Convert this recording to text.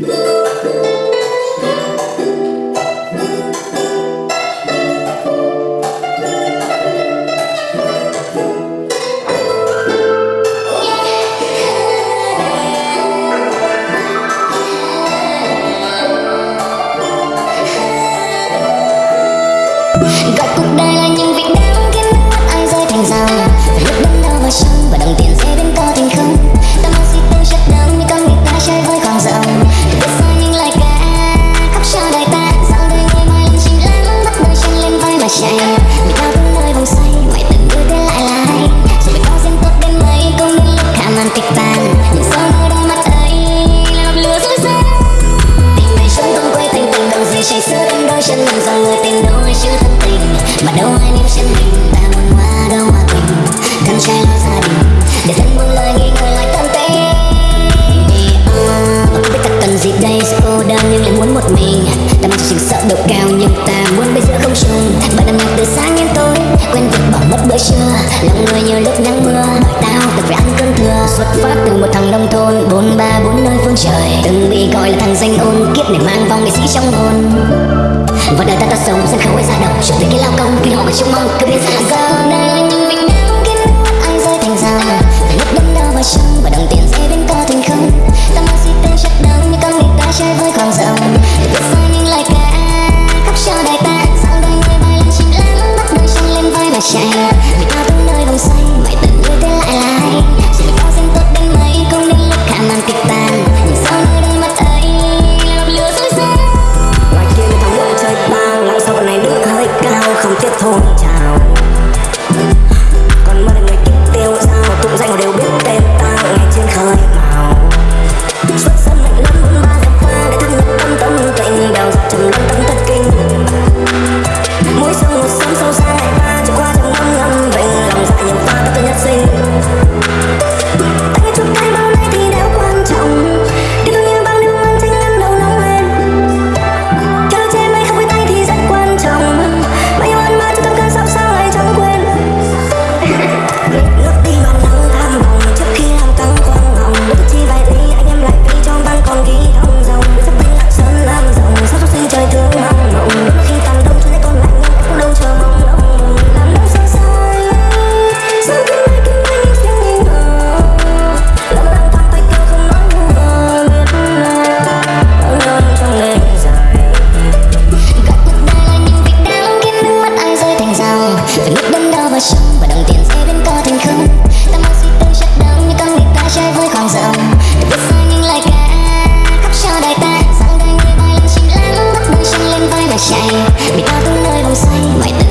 Gọi cuộc đời là những việc đau khiến mắt, ai rơi thành dòng. Lúc đớn đau vào sông và đồng tiền sẽ đến Là người như lúc nắng mưa Bởi tao được về cơn cơm thừa. Xuất phát từ một thằng nông thôn Bốn ba bốn nơi phương trời. Từng bị gọi là thằng danh ôn Kiếp này mang vong nghệ sĩ trong hồn. Và đời ta ta sống sân khấu ấy ra đầu, Chuyện về cái lao công Khi họ mà trông mong cứ biết ra Giờ này những vịnh đau kiến đau Ai rơi thành già Phải lúc đâm đau vào trong Và đồng tiền dây bên ta thành không. Ta mang si tên chắc đắng Như con người ta chơi với con rồng. Để biết sai những lời ca Khóc cho đời ta. Dạo đời người bay lên chim lắm Bắt đầu trong lên vai mà chạy hôn say mãi tận người thế lại là hay có danh tốt đến mấy không đến lúc khả màn kịch bàn nhưng sao nơi đây mắt ấy là lửa dối gian ngoài kia thằng quên chơi bao lại sao này nước hơi cao, không tiếp thôn chào. say Mình đã tới nơi vùng xanh